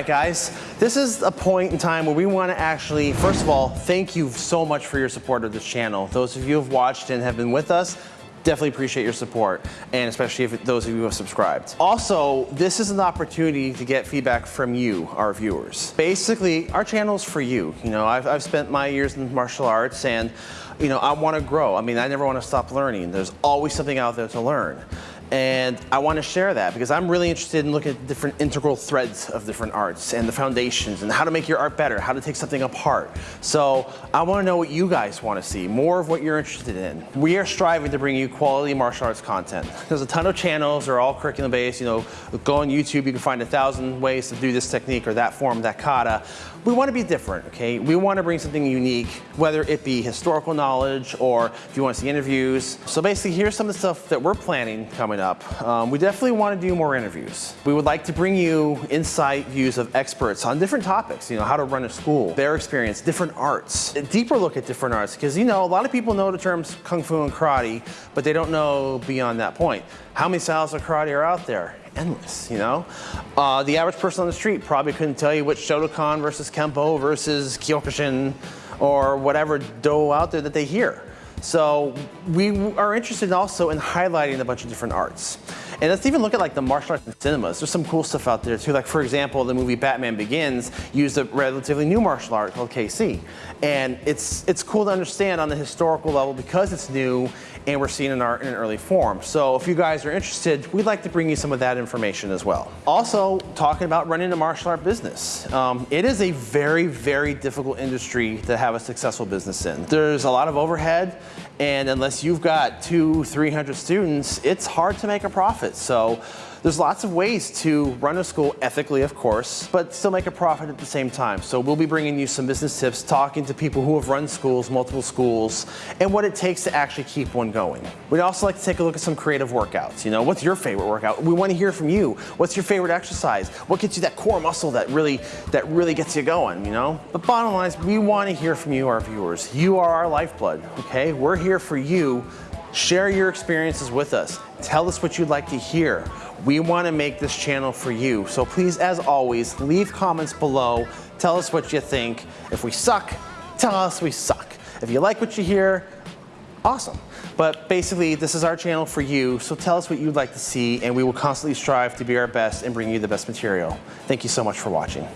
right, guys, this is a point in time where we want to actually, first of all, thank you so much for your support of this channel. Those of you who have watched and have been with us, definitely appreciate your support, and especially if those of you who have subscribed. Also, this is an opportunity to get feedback from you, our viewers. Basically, our channel is for you. You know, I've, I've spent my years in martial arts, and you know, I want to grow. I mean, I never want to stop learning. There's always something out there to learn. And I want to share that because I'm really interested in looking at different integral threads of different arts and the foundations and how to make your art better, how to take something apart. So I want to know what you guys want to see, more of what you're interested in. We are striving to bring you quality martial arts content. There's a ton of channels, they're all curriculum based. You know, go on YouTube, you can find a thousand ways to do this technique or that form, that kata. We want to be different, okay? We want to bring something unique, whether it be historical knowledge or if you want to see interviews. So basically, here's some of the stuff that we're planning coming up. Um, we definitely want to do more interviews. We would like to bring you insight views of experts on different topics, you know, how to run a school, their experience, different arts, a deeper look at different arts, because you know, a lot of people know the terms Kung Fu and Karate, but they don't know beyond that point. How many styles of karate are out there? endless, you know? Uh, the average person on the street probably couldn't tell you which Shotokan versus Kempo versus Kyokushin or whatever do out there that they hear. So we are interested also in highlighting a bunch of different arts. And let's even look at like the martial arts in cinemas. There's some cool stuff out there too. Like for example, the movie Batman Begins used a relatively new martial art called Keysi. And it's, it's cool to understand on the historical level because it's new and we're seeing in, our, in an early form. So if you guys are interested, we'd like to bring you some of that information as well. Also, talking about running a martial art business. Um, it is a very, very difficult industry to have a successful business in. There's a lot of overhead, and unless you've got two, 300 students, it's hard to make a profit. So there's lots of ways to run a school ethically, of course, but still make a profit at the same time. So we'll be bringing you some business tips, talking to people who have run schools, multiple schools, and what it takes to actually keep one going. We'd also like to take a look at some creative workouts. You know, what's your favorite workout? We want to hear from you. What's your favorite exercise? What gets you that core muscle that really, that really gets you going, you know? But bottom line is we want to hear from you, our viewers. You are our lifeblood, okay? We're here for you Share your experiences with us. Tell us what you'd like to hear. We want to make this channel for you. So please, as always, leave comments below. Tell us what you think. If we suck, tell us we suck. If you like what you hear, awesome. But basically, this is our channel for you, so tell us what you'd like to see, and we will constantly strive to be our best and bring you the best material. Thank you so much for watching.